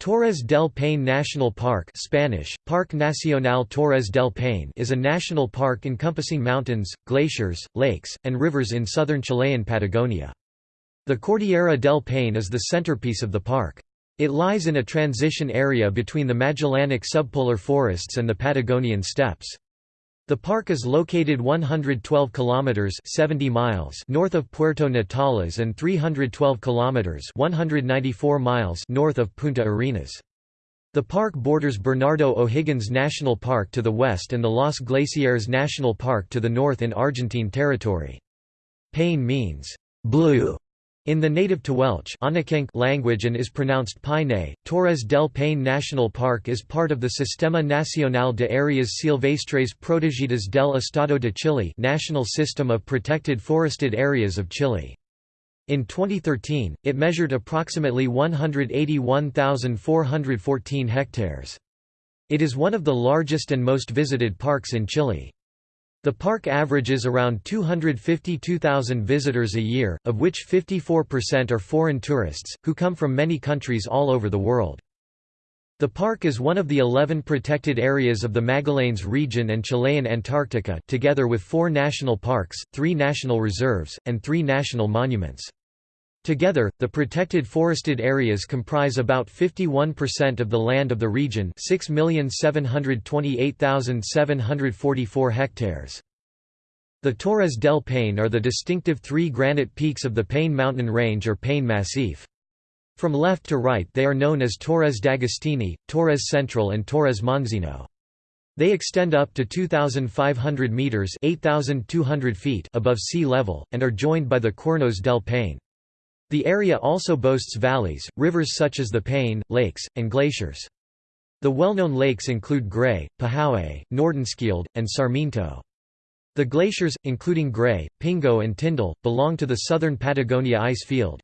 Torres del Paine National Park Spanish, Parque Nacional Torres del Paine is a national park encompassing mountains, glaciers, lakes, and rivers in southern Chilean Patagonia. The Cordillera del Paine is the centerpiece of the park. It lies in a transition area between the Magellanic subpolar forests and the Patagonian steppes. The park is located 112 kilometers 70 miles north of Puerto Natales and 312 kilometers 194 miles north of Punta Arenas. The park borders Bernardo O'Higgins National Park to the west and the Los Glaciares National Park to the north in Argentine territory. Paine means blue in the native Tehuelche language and is pronounced Paine, Torres del Paine National Park is part of the Sistema Nacional de Áreas Silvestres Protegidas del Estado de Chile National System of Protected Forested Areas of Chile. In 2013, it measured approximately 181,414 hectares. It is one of the largest and most visited parks in Chile. The park averages around 252,000 visitors a year, of which 54% are foreign tourists, who come from many countries all over the world. The park is one of the 11 protected areas of the Magallanes region and Chilean Antarctica together with four national parks, three national reserves, and three national monuments. Together, the protected forested areas comprise about 51% of the land of the region 6,728,744 hectares. The Torres del Paine are the distinctive three granite peaks of the Paine mountain range or Paine Massif. From left to right they are known as Torres d'Agostini, Torres Central and Torres Monzino. They extend up to 2,500 metres 8,200 feet above sea level, and are joined by the Cuernos del Paine. The area also boasts valleys, rivers such as the Paine, lakes, and glaciers. The well-known lakes include Gray, Pehoé, Nordenskjöld, and Sarmiento. The glaciers, including Gray, Pingo and Tyndall, belong to the southern Patagonia ice field.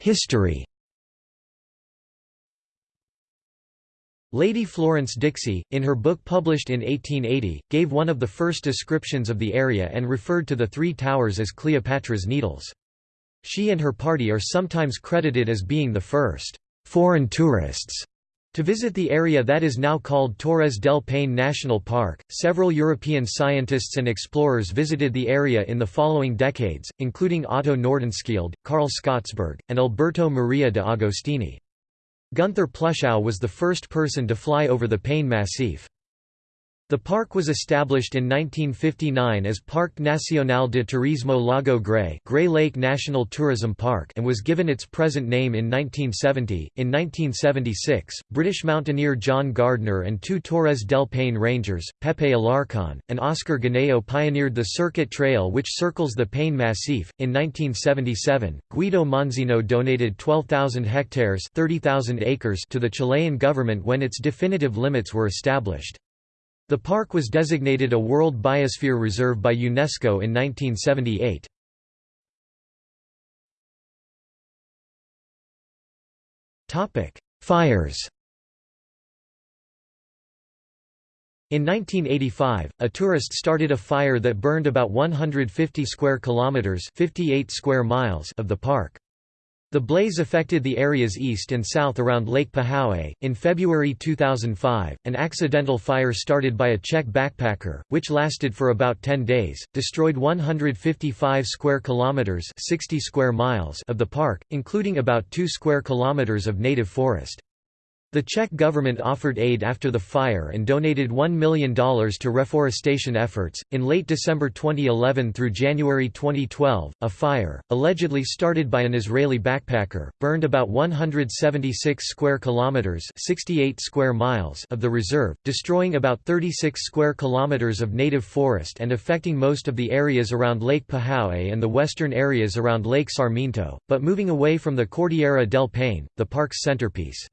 History Lady Florence Dixie, in her book published in 1880, gave one of the first descriptions of the area and referred to the three towers as Cleopatra's Needles. She and her party are sometimes credited as being the first foreign tourists to visit the area that is now called Torres del Paine National Park. Several European scientists and explorers visited the area in the following decades, including Otto Nordenskjöld, Carl Skottsberg, and Alberto Maria de Agostini. Gunther Pluschow was the first person to fly over the Paine Massif. The park was established in 1959 as Parque Nacional de Turismo Lago Gray Gray Lake National Tourism Park and was given its present name in 1970. In 1976, British mountaineer John Gardner and two Torres del Paine rangers, Pepe Alarcon, and Oscar Ganeo pioneered the Circuit Trail which circles the Paine Massif. In 1977, Guido Monzino donated 12,000 hectares 30,000 acres to the Chilean government when its definitive limits were established. The park was designated a World Biosphere Reserve by UNESCO in 1978. Fires In 1985, a tourist started a fire that burned about 150 square kilometers, 58 square miles of the park. The blaze affected the areas east and south around Lake Pehoé. In February 2005, an accidental fire started by a Czech backpacker, which lasted for about 10 days, destroyed 155 square kilometers (60 square miles) of the park, including about 2 square kilometers of native forest. The Czech government offered aid after the fire and donated $1 million to reforestation efforts. In late December 2011 through January 2012, a fire, allegedly started by an Israeli backpacker, burned about 176 square kilometers (68 square miles) of the reserve, destroying about 36 square kilometers of native forest and affecting most of the areas around Lake Pehoé and the western areas around Lake Sarmiento, but moving away from the Cordillera del Paine, the park's centerpiece.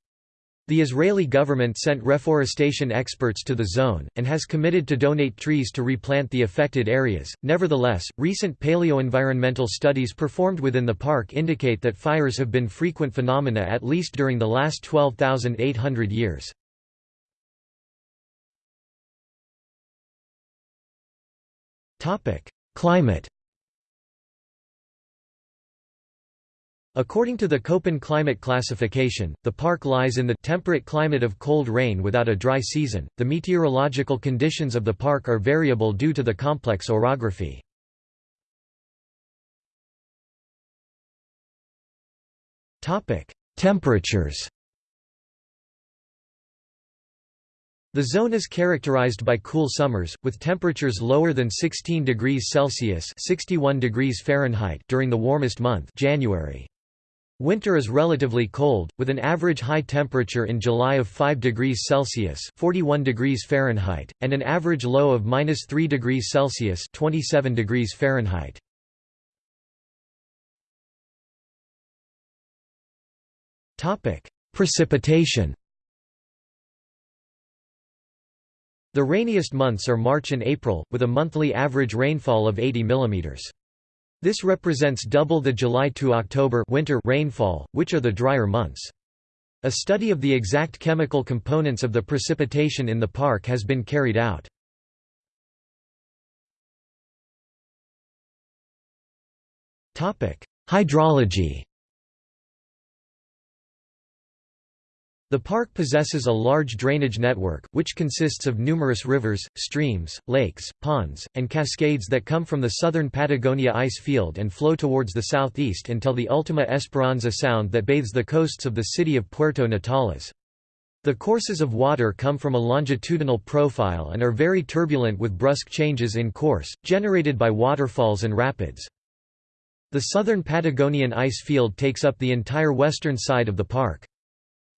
The Israeli government sent reforestation experts to the zone, and has committed to donate trees to replant the affected areas. Nevertheless, recent paleoenvironmental studies performed within the park indicate that fires have been frequent phenomena at least during the last 12,800 years. Climate According to the Köppen climate classification, the park lies in the temperate climate of cold rain without a dry season. The meteorological conditions of the park are variable due to the complex orography. Topic: Temperatures. The zone is characterized by cool summers, with temperatures lower than 16 degrees Celsius (61 degrees Fahrenheit) during the warmest month, January. Winter is relatively cold, with an average high temperature in July of 5 degrees Celsius (41 degrees Fahrenheit) and an average low of -3 degrees Celsius (27 degrees Fahrenheit). Topic: Precipitation. The rainiest months are March and April, with a monthly average rainfall of 80 mm. This represents double the July to October winter rainfall, which are the drier months. A study of the exact chemical components of the precipitation in the park has been carried out. Hydrology The park possesses a large drainage network, which consists of numerous rivers, streams, lakes, ponds, and cascades that come from the southern Patagonia ice field and flow towards the southeast until the Ultima Esperanza Sound that bathes the coasts of the city of Puerto Natales. The courses of water come from a longitudinal profile and are very turbulent with brusque changes in course, generated by waterfalls and rapids. The southern Patagonian ice field takes up the entire western side of the park.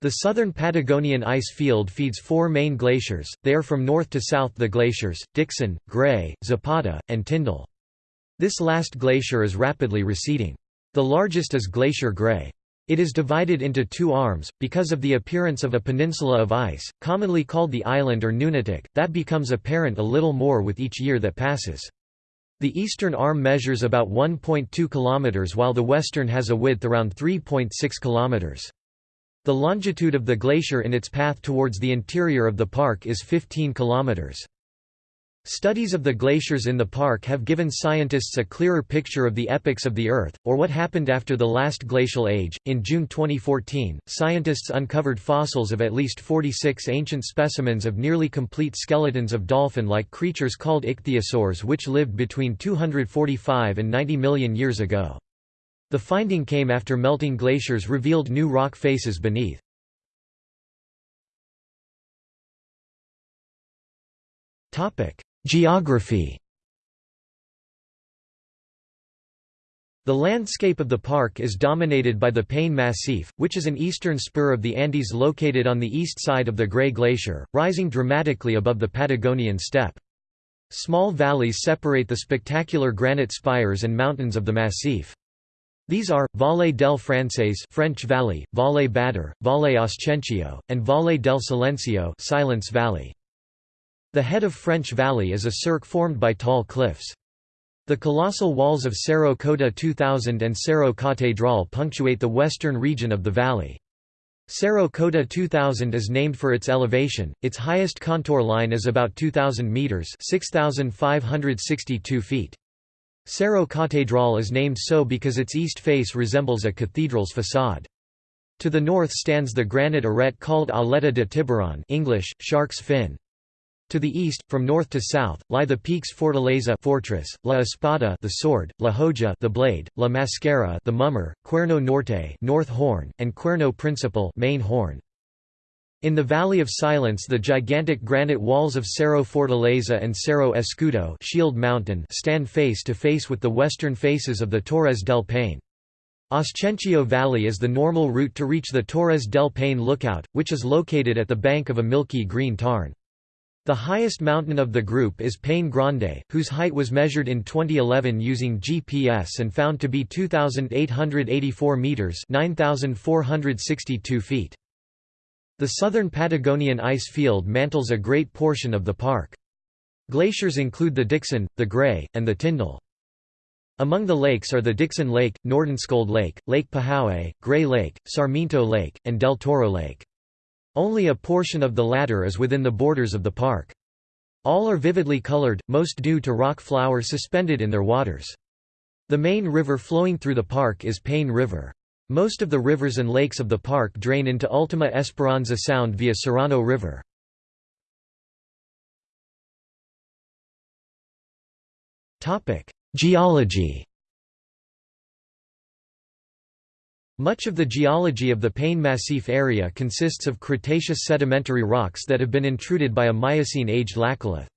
The southern Patagonian ice field feeds four main glaciers, they are from north to south the glaciers, Dixon, Gray, Zapata, and Tyndall. This last glacier is rapidly receding. The largest is Glacier Gray. It is divided into two arms, because of the appearance of a peninsula of ice, commonly called the island or Nunatak, that becomes apparent a little more with each year that passes. The eastern arm measures about 1.2 km while the western has a width around 3.6 km. The longitude of the glacier in its path towards the interior of the park is 15 kilometers. Studies of the glaciers in the park have given scientists a clearer picture of the epochs of the Earth, or what happened after the last glacial age. In June 2014, scientists uncovered fossils of at least 46 ancient specimens of nearly complete skeletons of dolphin like creatures called ichthyosaurs, which lived between 245 and 90 million years ago. The finding came after melting glaciers revealed new rock faces beneath. Geography The landscape of the park is dominated by the Paine Massif, which is an eastern spur of the Andes located on the east side of the Gray Glacier, rising dramatically above the Patagonian steppe. Small valleys separate the spectacular granite spires and mountains of the massif. These are, Valle del Francés French Valley, Valle Bader, Valle Ascencio, and Valle del Silencio Silence Valley. The head of French Valley is a cirque formed by tall cliffs. The colossal walls of Cerro Cota 2000 and Cerro Catedral punctuate the western region of the valley. Cerro Cota 2000 is named for its elevation, its highest contour line is about 2,000 metres 6,562 feet. Cerro Catedral is named so because its east face resembles a cathedral's facade. To the north stands the granite arete called Aleta de Tiburon English, shark's fin. To the east, from north to south, lie the peaks Fortaleza fortress, La Espada the sword, La Hoja the blade, La Mascara the mummer, Cuerno Norte north horn, and Cuerno Principal main horn. In the Valley of Silence the gigantic granite walls of Cerro Fortaleza and Cerro Escudo Shield Mountain stand face to face with the western faces of the Torres del Paine. Ascencio Valley is the normal route to reach the Torres del Paine lookout, which is located at the bank of a milky green tarn. The highest mountain of the group is Paine Grande, whose height was measured in 2011 using GPS and found to be 2,884 metres 9,462 feet. The southern Patagonian ice field mantles a great portion of the park. Glaciers include the Dixon, the Gray, and the Tyndall. Among the lakes are the Dixon Lake, Nordenskjold Lake, Lake Pehoé, Gray Lake, Sarmiento Lake, and Del Toro Lake. Only a portion of the latter is within the borders of the park. All are vividly colored, most due to rock flour suspended in their waters. The main river flowing through the park is Paine River. Most of the rivers and lakes of the park drain into Ultima Esperanza Sound via Serrano River. Geology Much of the geology of the Paine Massif area consists of Cretaceous sedimentary rocks that have been intruded by a Miocene-aged laccolith.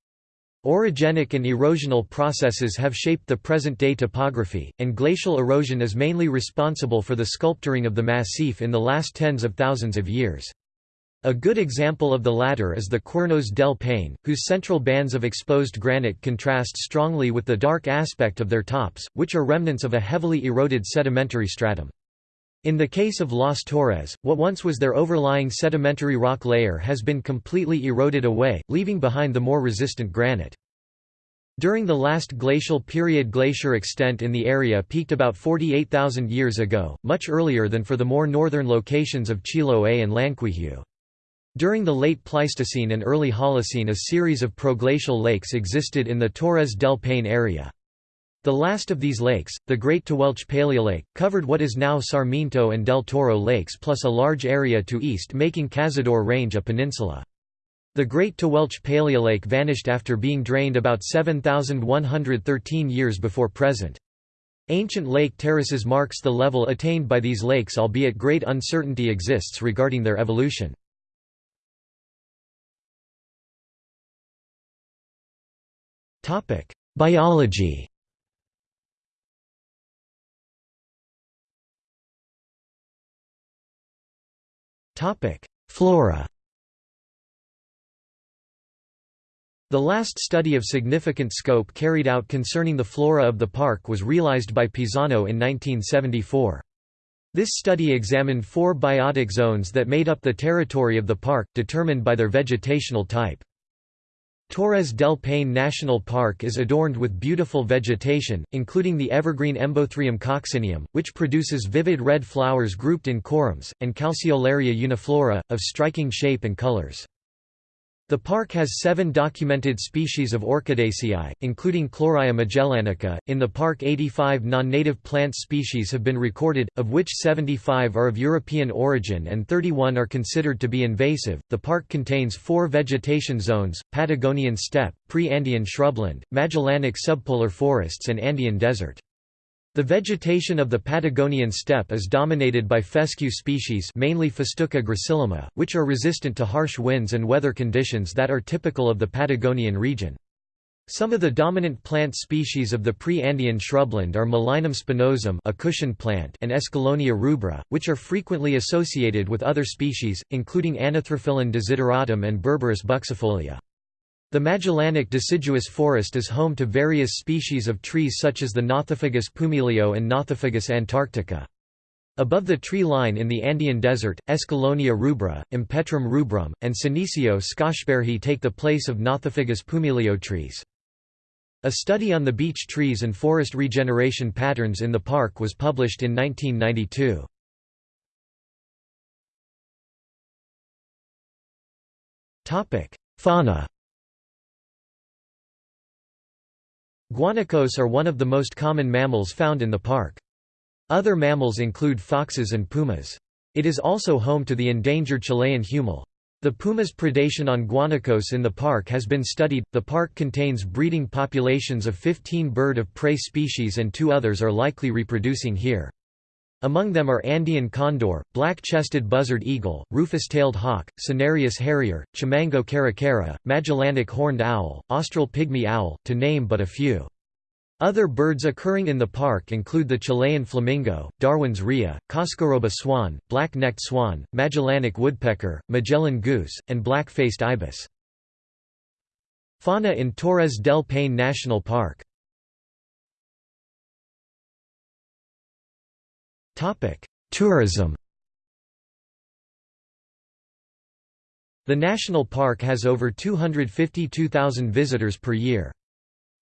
Orogenic and erosional processes have shaped the present-day topography, and glacial erosion is mainly responsible for the sculpturing of the massif in the last tens of thousands of years. A good example of the latter is the Cuernos del Paine, whose central bands of exposed granite contrast strongly with the dark aspect of their tops, which are remnants of a heavily eroded sedimentary stratum. In the case of Las Torres, what once was their overlying sedimentary rock layer has been completely eroded away, leaving behind the more resistant granite. During the last glacial period glacier extent in the area peaked about 48,000 years ago, much earlier than for the more northern locations of Chiloé and Llanquihue. During the late Pleistocene and early Holocene a series of proglacial lakes existed in the Torres del Paine area. The last of these lakes, the Great Tehuelche Paleolake, covered what is now Sarmiento and Del Toro lakes plus a large area to east making Cazador Range a peninsula. The Great Tehuelche Paleolake vanished after being drained about 7,113 years before present. Ancient lake terraces marks the level attained by these lakes albeit great uncertainty exists regarding their evolution. Biology Flora The last study of significant scope carried out concerning the flora of the park was realized by Pisano in 1974. This study examined four biotic zones that made up the territory of the park, determined by their vegetational type. Torres del Paine National Park is adorned with beautiful vegetation, including the evergreen Embothrium coccineum, which produces vivid red flowers grouped in corymbs, and Calceolaria uniflora, of striking shape and colors. The park has seven documented species of Orchidaceae, including Chloraea magellanica. In the park, 85 non native plant species have been recorded, of which 75 are of European origin and 31 are considered to be invasive. The park contains four vegetation zones Patagonian steppe, pre Andean shrubland, Magellanic subpolar forests, and Andean desert. The vegetation of the Patagonian steppe is dominated by fescue species mainly Festuca gracillima, which are resistant to harsh winds and weather conditions that are typical of the Patagonian region. Some of the dominant plant species of the pre-Andean shrubland are Mulinum spinosum a cushion plant and Escallonia rubra, which are frequently associated with other species, including Anarthrophyllum desideratum and Berberis buxifolia. The Magellanic deciduous forest is home to various species of trees such as the Nothofagus pumilio and Nothofagus antarctica. Above the tree line in the Andean desert, Escallonia rubra, Empetrum rubrum, and Senecio skottsbergii take the place of Nothofagus pumilio trees. A study on the beech trees and forest regeneration patterns in the park was published in 1992. Fauna Guanacos are one of the most common mammals found in the park. Other mammals include foxes and pumas. It is also home to the endangered Chilean huemul. The puma's predation on guanacos in the park has been studied. The park contains breeding populations of 15 bird of prey species and two others are likely reproducing here. Among them are Andean condor, black-chested buzzard eagle, rufous-tailed hawk, Cinereous harrier, Chimango caracara, Magellanic horned owl, Austral pygmy owl, to name but a few. Other birds occurring in the park include the Chilean flamingo, Darwin's rhea, Coscoroba swan, black-necked swan, Magellanic woodpecker, Magellan goose, and black-faced ibis. Fauna in Torres del Paine National Park Tourism The national park has over 252,000 visitors per year.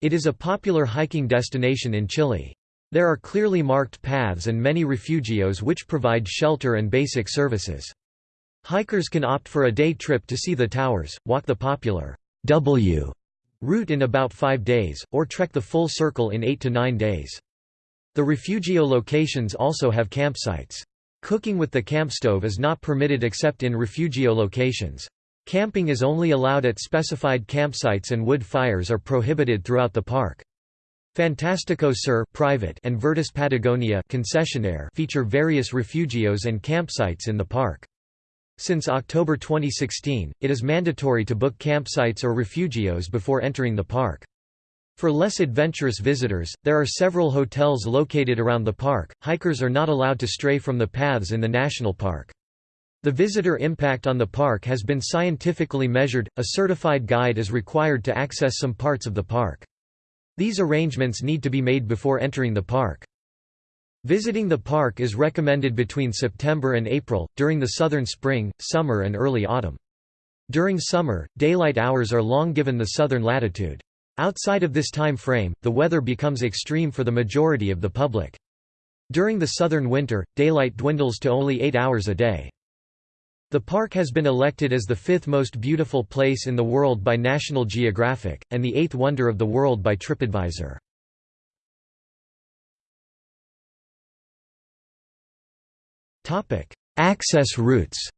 It is a popular hiking destination in Chile. There are clearly marked paths and many refugios which provide shelter and basic services. Hikers can opt for a day trip to see the towers, walk the popular W route in about five days, or trek the full circle in eight to nine days. The refugio locations also have campsites. Cooking with the camp stove is not permitted except in refugio locations. Camping is only allowed at specified campsites and wood fires are prohibited throughout the park. Fantastico Sur private and Vértice Patagonia concessionaire feature various refugios and campsites in the park. Since October 2016, it is mandatory to book campsites or refugios before entering the park. For less adventurous visitors, there are several hotels located around the park. Hikers are not allowed to stray from the paths in the national park. The visitor impact on the park has been scientifically measured. A certified guide is required to access some parts of the park. These arrangements need to be made before entering the park. Visiting the park is recommended between September and April, during the southern spring, summer and early autumn. During summer, daylight hours are long given the southern latitude. Outside of this time frame, the weather becomes extreme for the majority of the public. During the southern winter, daylight dwindles to only 8 hours a day. The park has been elected as the fifth most beautiful place in the world by National Geographic, and the eighth wonder of the world by TripAdvisor. Access routes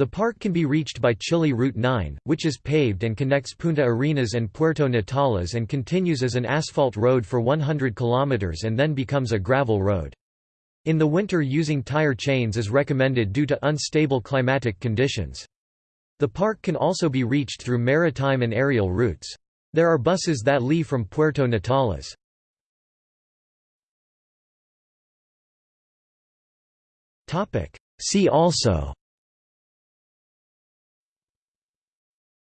The park can be reached by Chile Route 9, which is paved and connects Punta Arenas and Puerto Natales and continues as an asphalt road for 100 km and then becomes a gravel road. In the winter using tire chains is recommended due to unstable climatic conditions. The park can also be reached through maritime and aerial routes. There are buses that leave from Puerto Natales. See also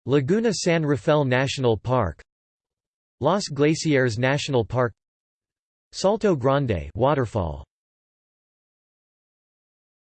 Laguna San Rafael National Park Los Glaciares National Park Salto Grande waterfall